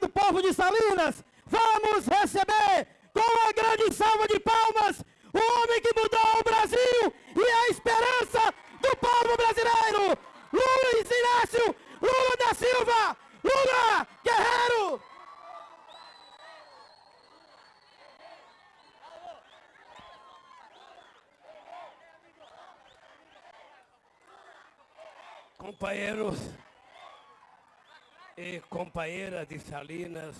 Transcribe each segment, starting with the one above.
do povo de Salinas, vamos receber com uma grande salva de palmas o homem que mudou o Brasil e a esperança do povo brasileiro, Luiz Inácio Lula da Silva, Lula Guerreiro! Companheiros e companheiras de Salinas,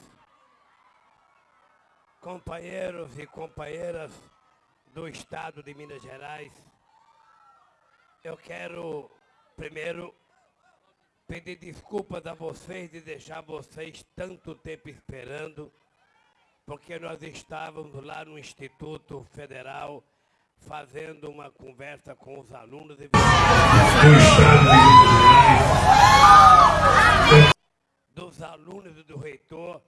companheiros e companheiras do Estado de Minas Gerais, eu quero primeiro pedir desculpas a vocês de deixar vocês tanto tempo esperando, porque nós estávamos lá no Instituto Federal fazendo uma conversa com os alunos e alunos e do reitor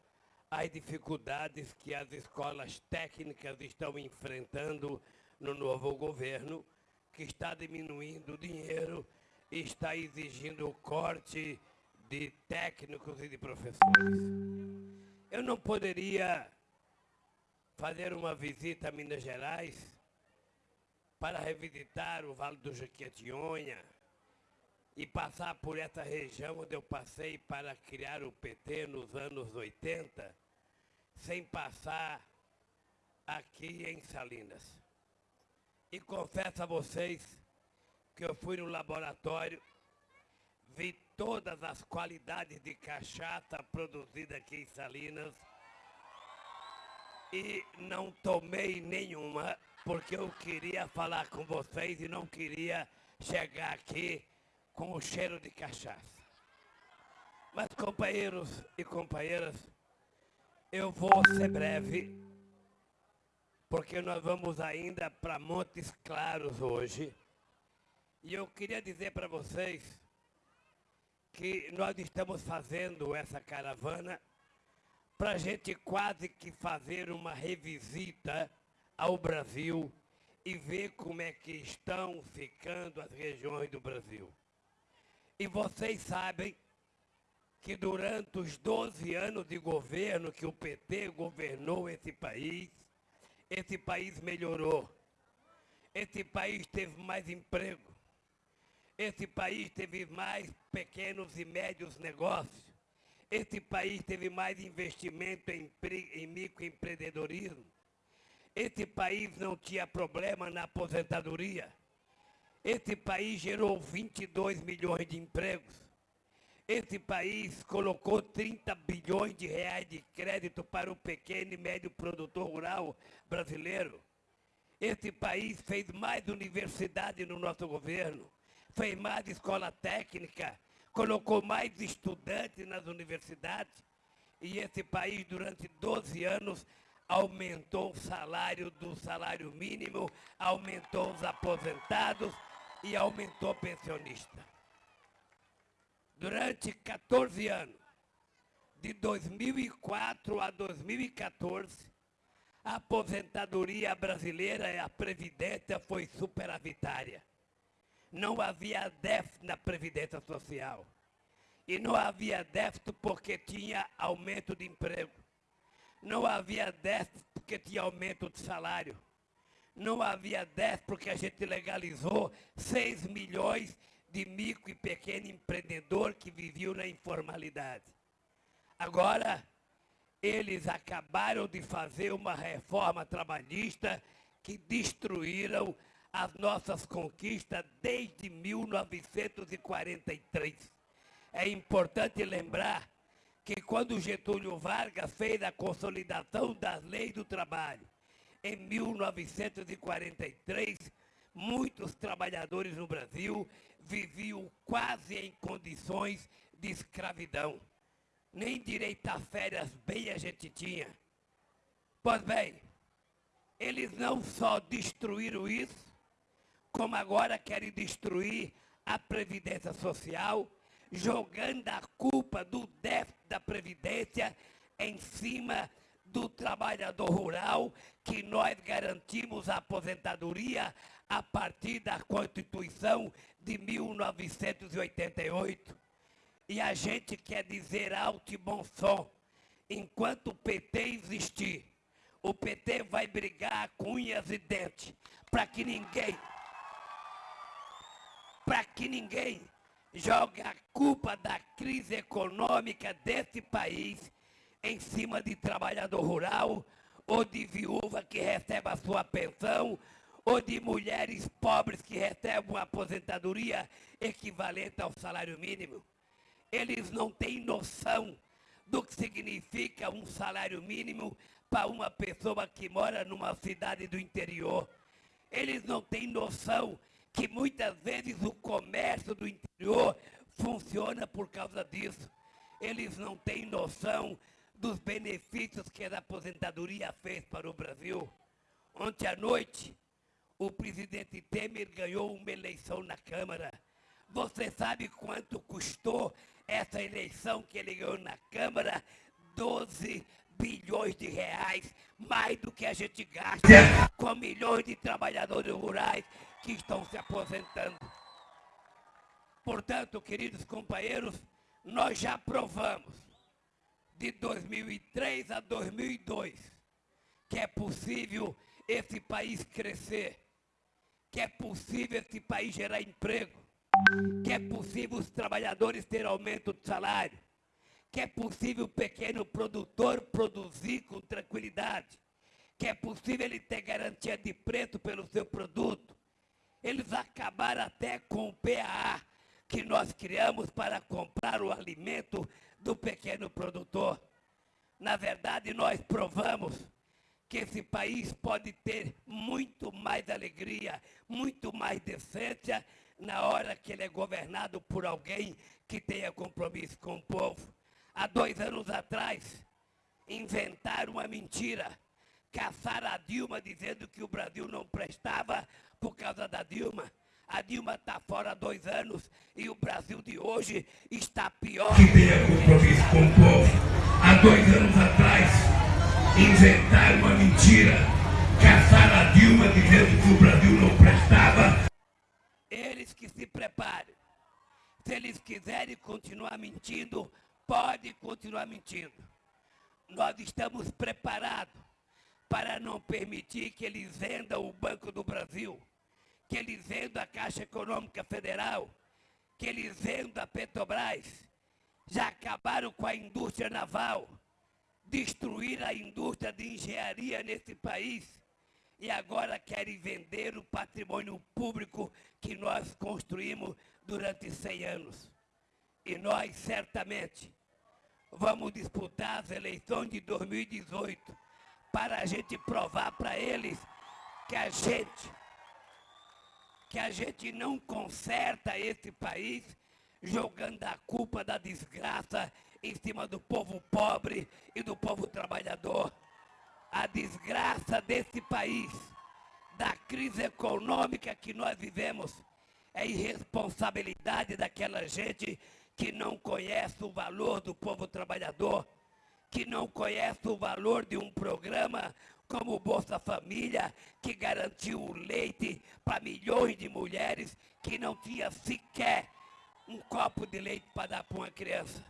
as dificuldades que as escolas técnicas estão enfrentando no novo governo, que está diminuindo o dinheiro está exigindo o corte de técnicos e de professores. Eu não poderia fazer uma visita a Minas Gerais para revisitar o Vale do Jequitinhonha e passar por essa região onde eu passei para criar o PT nos anos 80, sem passar aqui em Salinas. E confesso a vocês que eu fui no laboratório, vi todas as qualidades de cachaça produzida aqui em Salinas e não tomei nenhuma porque eu queria falar com vocês e não queria chegar aqui com o cheiro de cachaça. Mas companheiros e companheiras, eu vou ser breve, porque nós vamos ainda para Montes Claros hoje. E eu queria dizer para vocês que nós estamos fazendo essa caravana para a gente quase que fazer uma revisita ao Brasil e ver como é que estão ficando as regiões do Brasil. E vocês sabem que durante os 12 anos de governo que o PT governou esse país, esse país melhorou. Esse país teve mais emprego. Esse país teve mais pequenos e médios negócios. Esse país teve mais investimento em, em microempreendedorismo. Esse país não tinha problema na aposentadoria. Esse país gerou 22 milhões de empregos. Esse país colocou 30 bilhões de reais de crédito para o pequeno e médio produtor rural brasileiro. Esse país fez mais universidade no nosso governo fez mais escola técnica, colocou mais estudantes nas universidades e esse país durante 12 anos aumentou o salário do salário mínimo, aumentou os aposentados e aumentou pensionista. Durante 14 anos, de 2004 a 2014, a aposentadoria brasileira e a previdência foi superavitária não havia déficit na Previdência Social. E não havia déficit porque tinha aumento de emprego. Não havia déficit porque tinha aumento de salário. Não havia déficit porque a gente legalizou 6 milhões de micro e pequeno empreendedor que viviam na informalidade. Agora, eles acabaram de fazer uma reforma trabalhista que destruíram as nossas conquistas desde 1943. É importante lembrar que quando Getúlio Vargas fez a consolidação das leis do trabalho, em 1943, muitos trabalhadores no Brasil viviam quase em condições de escravidão. Nem direito a férias bem a gente tinha. Pois bem, eles não só destruíram isso, como agora querem destruir a Previdência Social, jogando a culpa do déficit da Previdência em cima do trabalhador rural, que nós garantimos a aposentadoria a partir da Constituição de 1988. E a gente quer dizer alto e bom som, enquanto o PT existir, o PT vai brigar com unhas e dentes para que ninguém para que ninguém jogue a culpa da crise econômica desse país em cima de trabalhador rural ou de viúva que recebe a sua pensão ou de mulheres pobres que recebem uma aposentadoria equivalente ao salário mínimo. Eles não têm noção do que significa um salário mínimo para uma pessoa que mora numa cidade do interior. Eles não têm noção que muitas vezes o comércio do interior funciona por causa disso. Eles não têm noção dos benefícios que a aposentadoria fez para o Brasil. Ontem à noite, o presidente Temer ganhou uma eleição na Câmara. Você sabe quanto custou essa eleição que ele ganhou na Câmara? 12 bilhões de reais, mais do que a gente gasta com milhões de trabalhadores rurais que estão se aposentando. Portanto, queridos companheiros, nós já provamos de 2003 a 2002 que é possível esse país crescer, que é possível esse país gerar emprego, que é possível os trabalhadores ter aumento de salário, que é possível o pequeno produtor produzir com tranquilidade, que é possível ele ter garantia de preço pelo seu produto. Eles acabaram até com o PAA que nós criamos para comprar o alimento do pequeno produtor. Na verdade, nós provamos que esse país pode ter muito mais alegria, muito mais decência na hora que ele é governado por alguém que tenha compromisso com o povo. Há dois anos atrás, inventaram uma mentira. Caçaram a Dilma dizendo que o Brasil não prestava por causa da Dilma. A Dilma está fora há dois anos e o Brasil de hoje está pior. Que tenha compromisso com o povo. Há dois anos atrás, inventaram uma mentira. Caçaram a Dilma dizendo que o Brasil não prestava. Eles que se preparem. Se eles quiserem continuar mentindo, podem continuar mentindo. Nós estamos preparados para não permitir que eles vendam o Banco do Brasil que eles vendam a Caixa Econômica Federal, que eles vendam a Petrobras, já acabaram com a indústria naval, destruíram a indústria de engenharia nesse país e agora querem vender o patrimônio público que nós construímos durante 100 anos. E nós, certamente, vamos disputar as eleições de 2018 para a gente provar para eles que a gente que a gente não conserta esse país jogando a culpa da desgraça em cima do povo pobre e do povo trabalhador. A desgraça desse país, da crise econômica que nós vivemos, é irresponsabilidade daquela gente que não conhece o valor do povo trabalhador, que não conhece o valor de um programa como o Bolsa Família, que garantiu o leite para milhões de mulheres que não tinha sequer um copo de leite para dar para uma criança.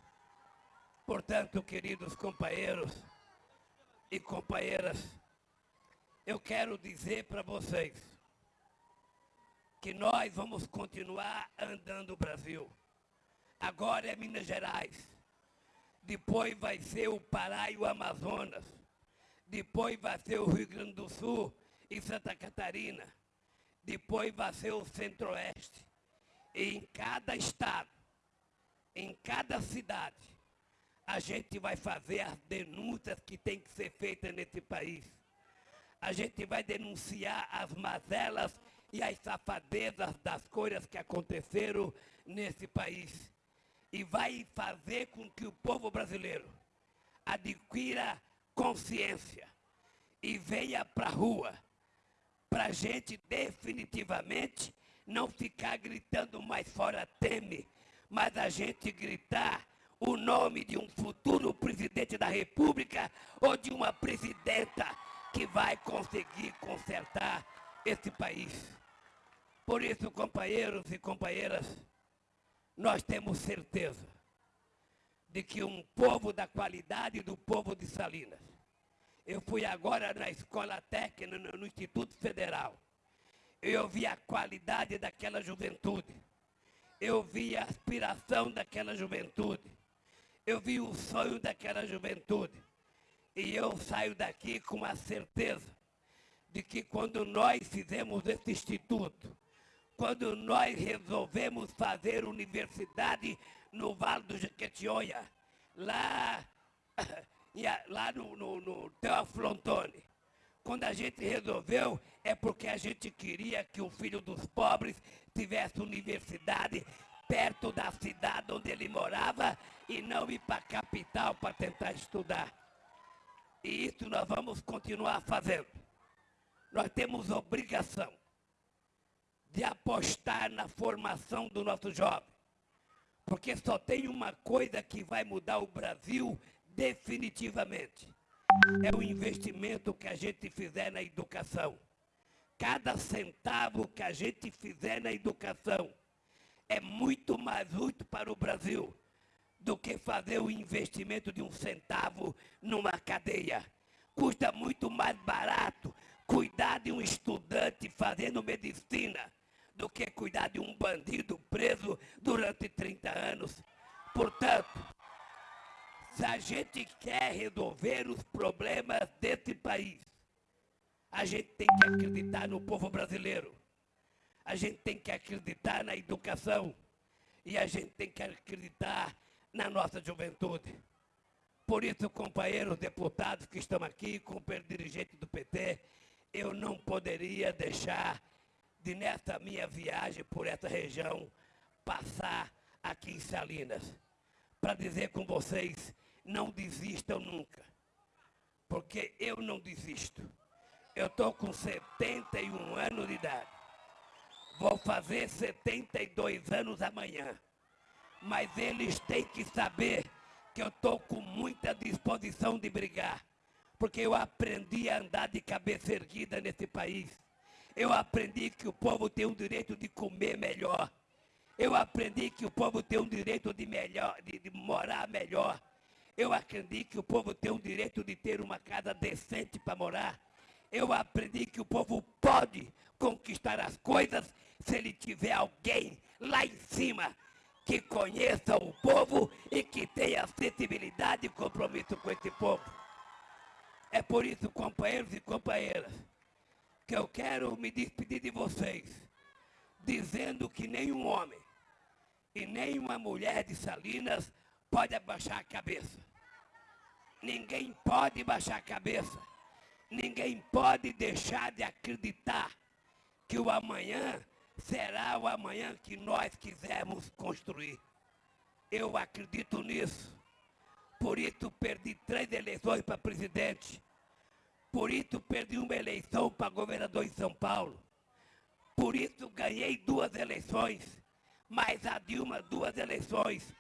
Portanto, queridos companheiros e companheiras, eu quero dizer para vocês que nós vamos continuar andando o Brasil. Agora é Minas Gerais, depois vai ser o Pará e o Amazonas depois vai ser o Rio Grande do Sul e Santa Catarina, depois vai ser o Centro-Oeste. E em cada estado, em cada cidade, a gente vai fazer as denúncias que tem que ser feitas nesse país. A gente vai denunciar as mazelas e as safadezas das coisas que aconteceram nesse país. E vai fazer com que o povo brasileiro adquira consciência e venha para a rua, para a gente definitivamente não ficar gritando mais fora Teme, mas a gente gritar o nome de um futuro presidente da República ou de uma presidenta que vai conseguir consertar esse país. Por isso, companheiros e companheiras, nós temos certeza de que um povo da qualidade do povo de Salinas. Eu fui agora na escola técnica, no, Instituto Federal. Eu vi a qualidade daquela juventude. Eu vi a aspiração daquela juventude. Eu vi o sonho daquela juventude. E eu saio daqui com a certeza de que quando nós fizemos esse instituto, quando nós resolvemos fazer universidade no Vale do Jequitinhonha, lá, lá no, no, no Teófilo Antônio, quando a gente resolveu, é porque a gente queria que o filho dos pobres tivesse universidade perto da cidade onde ele morava e não ir para a capital para tentar estudar. E isso nós vamos continuar fazendo. Nós temos obrigação de apostar na formação do nosso jovem. Porque só tem uma coisa que vai mudar o Brasil definitivamente. É o investimento que a gente fizer na educação. Cada centavo que a gente fizer na educação é muito mais útil para o Brasil do que fazer o investimento de um centavo numa cadeia. Custa muito mais barato cuidar de um estudante fazendo medicina do que cuidar de um bandido preso durante 30 anos. Portanto, se a gente quer resolver os problemas desse país, a gente tem que acreditar no povo brasileiro. A gente tem que acreditar na educação. E a gente tem que acreditar na nossa juventude. Por isso, companheiros deputados que estão aqui, companheiro dirigente do PT, eu não poderia deixar de, nessa minha viagem por essa região, passar aqui em Salinas, para dizer com vocês, não desistam nunca, porque eu não desisto. Eu estou com 71 anos de idade, vou fazer 72 anos amanhã, mas eles têm que saber que eu estou com muita disposição de brigar, porque eu aprendi a andar de cabeça erguida nesse país. Eu aprendi que o povo tem o direito de comer melhor. Eu aprendi que o povo tem o direito de, melhor, de, de morar melhor. Eu aprendi que o povo tem o direito de ter uma casa decente para morar. Eu aprendi que o povo pode conquistar as coisas se ele tiver alguém lá em cima que conheça o povo e que tenha sensibilidade e compromisso com esse povo. É por isso, companheiros e companheiras, que eu quero me despedir de vocês, dizendo que nenhum homem e nenhuma mulher de Salinas pode abaixar a cabeça. Ninguém pode baixar a cabeça. Ninguém pode deixar de acreditar que o amanhã será o amanhã que nós quisermos construir. Eu acredito nisso. Por isso perdi três eleições para presidente. Por isso perdi uma eleição para governador em São Paulo. Por isso ganhei duas eleições. Mas a Dilma duas eleições.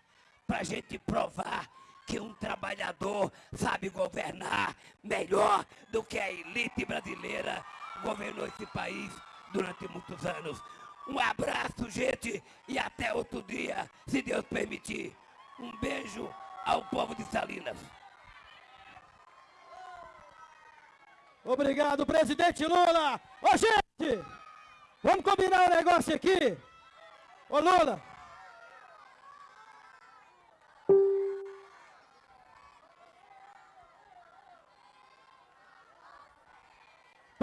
Para a gente provar que um trabalhador sabe governar melhor do que a elite brasileira governou esse país durante muitos anos. Um abraço, gente, e até outro dia, se Deus permitir. Um beijo ao povo de Salinas. Obrigado, presidente Lula. Ô, gente, vamos combinar um negócio aqui. Ô, Lula.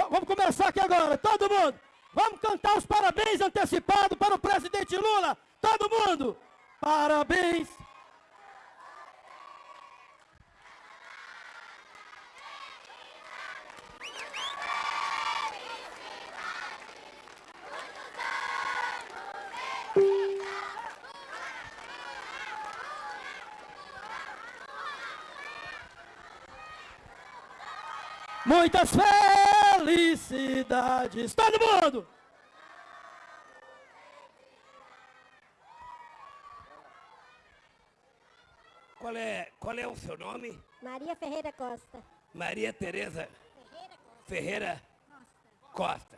Vamos começar aqui agora, todo mundo. Vamos cantar os parabéns antecipados para o presidente Lula. Todo mundo. Parabéns. Muitas felicidades. Todo mundo! Qual é, qual é o seu nome? Maria Ferreira Costa. Maria Tereza Ferreira Costa.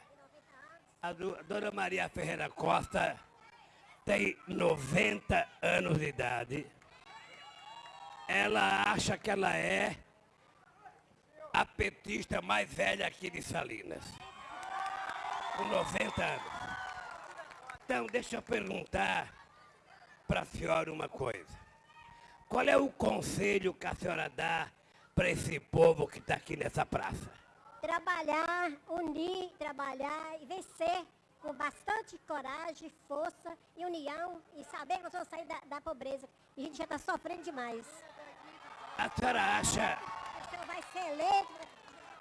A, do, a dona Maria Ferreira Costa tem 90 anos de idade. ela acha que ela é a petista mais velha aqui de Salinas. Com 90 anos. Então, deixa eu perguntar para a senhora uma coisa. Qual é o conselho que a senhora dá para esse povo que está aqui nessa praça? Trabalhar, unir, trabalhar e vencer com bastante coragem, força e união e saber que nós vamos sair da, da pobreza. E a gente já está sofrendo demais. A senhora acha, Eleito?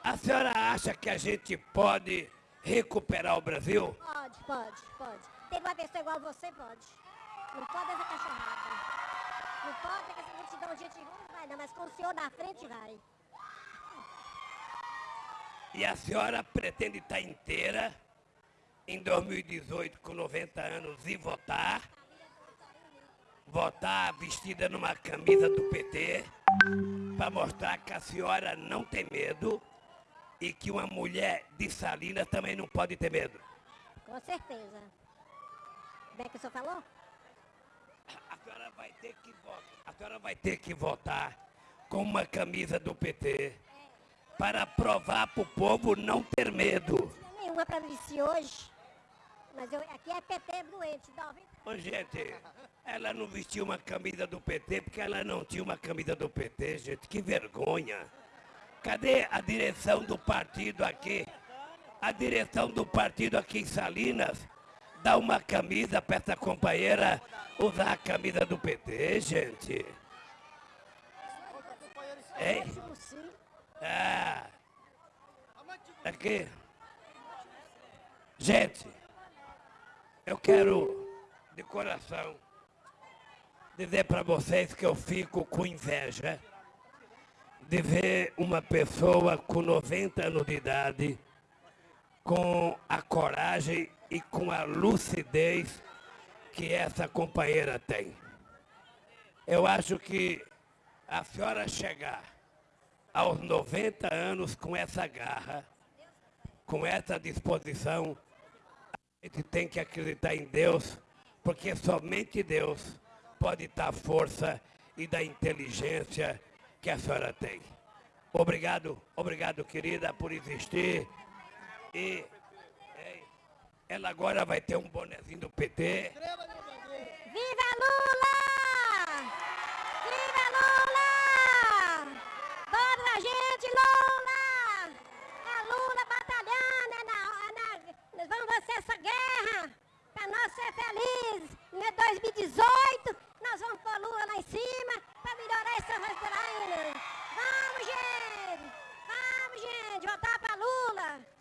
a senhora acha que a gente pode recuperar o Brasil? Pode, pode, pode. Tem uma pessoa igual você, pode. Não pode essa cachorrada. Não pode que essa multidão de gente ruim não vai não, mas com o senhor na frente vai. E a senhora pretende estar inteira em 2018 com 90 anos e votar? Votar vestida numa camisa do PT para mostrar que a senhora não tem medo e que uma mulher de Salinas também não pode ter medo. Com certeza. Como é que o senhor falou? A senhora vai ter que votar, a senhora vai ter que votar com uma camisa do PT para provar para o povo não ter medo. Não nenhuma para vestir hoje. Mas eu, aqui é PT doente. 90 Ô, gente, ela não vestiu uma camisa do PT porque ela não tinha uma camisa do PT, gente. Que vergonha. Cadê a direção do partido aqui? A direção do partido aqui em Salinas dá uma camisa para essa companheira usar a camisa do PT, gente. Hein? Ah. Aqui. Gente, eu quero, de coração, dizer para vocês que eu fico com inveja de ver uma pessoa com 90 anos de idade, com a coragem e com a lucidez que essa companheira tem. Eu acho que a senhora chegar aos 90 anos com essa garra, com essa disposição, a gente tem que acreditar em Deus, porque somente Deus pode dar força e da inteligência que a senhora tem. Obrigado, obrigado, querida, por existir. E ela agora vai ter um bonezinho do PT. Viva Lula! Viva Lula! Vamos a gente, Lula! A Lula nós vamos vencer essa guerra para nós ser felizes. Em 2018, nós vamos pôr Lula lá em cima para melhorar essa Vamos, gente! Vamos, gente! Votar para Lula!